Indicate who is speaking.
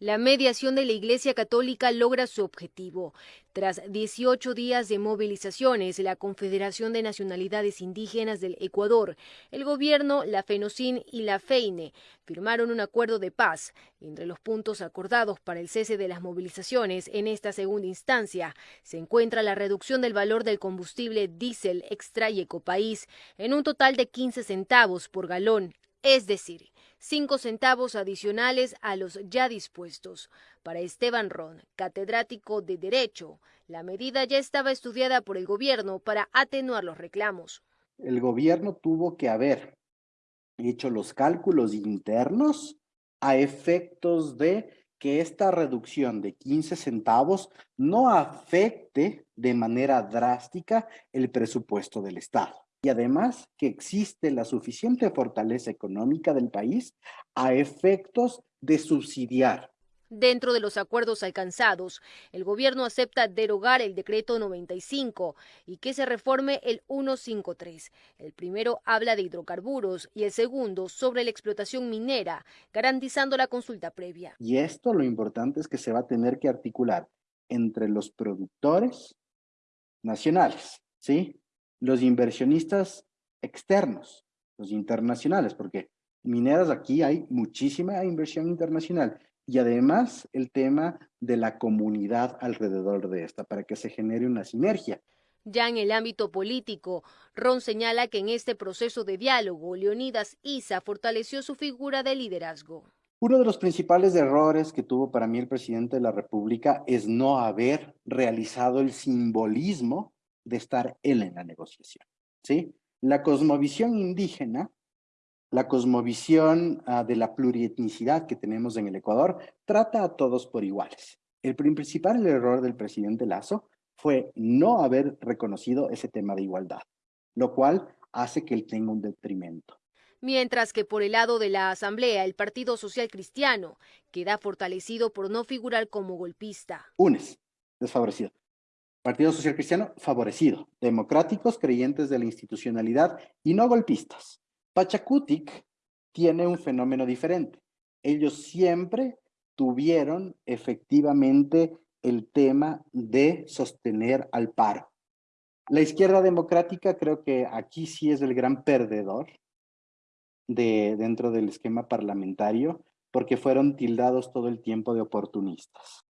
Speaker 1: La mediación de la Iglesia Católica logra su objetivo. Tras 18 días de movilizaciones, la Confederación de Nacionalidades Indígenas del Ecuador, el gobierno, la FENOCIN y la FEINE firmaron un acuerdo de paz. Entre los puntos acordados para el cese de las movilizaciones en esta segunda instancia se encuentra la reducción del valor del combustible diésel extra y ecopaís en un total de 15 centavos por galón es decir, cinco centavos adicionales a los ya dispuestos. Para Esteban Ron, catedrático de Derecho, la medida ya estaba estudiada por el gobierno para atenuar los reclamos.
Speaker 2: El gobierno tuvo que haber hecho los cálculos internos a efectos de que esta reducción de 15 centavos no afecte de manera drástica el presupuesto del Estado y además que existe la suficiente fortaleza económica del país a efectos de subsidiar.
Speaker 1: Dentro de los acuerdos alcanzados, el gobierno acepta derogar el decreto 95 y que se reforme el 153. El primero habla de hidrocarburos y el segundo sobre la explotación minera, garantizando la consulta previa.
Speaker 2: Y esto lo importante es que se va a tener que articular entre los productores nacionales, ¿sí? Los inversionistas externos, los internacionales, porque mineras aquí hay muchísima inversión internacional y además el tema de la comunidad alrededor de esta para que se genere una sinergia.
Speaker 1: Ya en el ámbito político, Ron señala que en este proceso de diálogo, Leonidas Isa fortaleció su figura de liderazgo.
Speaker 2: Uno de los principales errores que tuvo para mí el presidente de la República es no haber realizado el simbolismo de estar él en la negociación. ¿sí? La cosmovisión indígena, la cosmovisión ah, de la plurietnicidad que tenemos en el Ecuador, trata a todos por iguales. El principal error del presidente Lazo fue no haber reconocido ese tema de igualdad, lo cual hace que él tenga un detrimento.
Speaker 1: Mientras que por el lado de la Asamblea, el Partido Social Cristiano queda fortalecido por no figurar como golpista.
Speaker 2: UNES, desfavorecido. Partido Social Cristiano favorecido, democráticos creyentes de la institucionalidad y no golpistas. Pachacutic tiene un fenómeno diferente. Ellos siempre tuvieron efectivamente el tema de sostener al paro. La izquierda democrática creo que aquí sí es el gran perdedor de, dentro del esquema parlamentario porque fueron tildados todo el tiempo de oportunistas.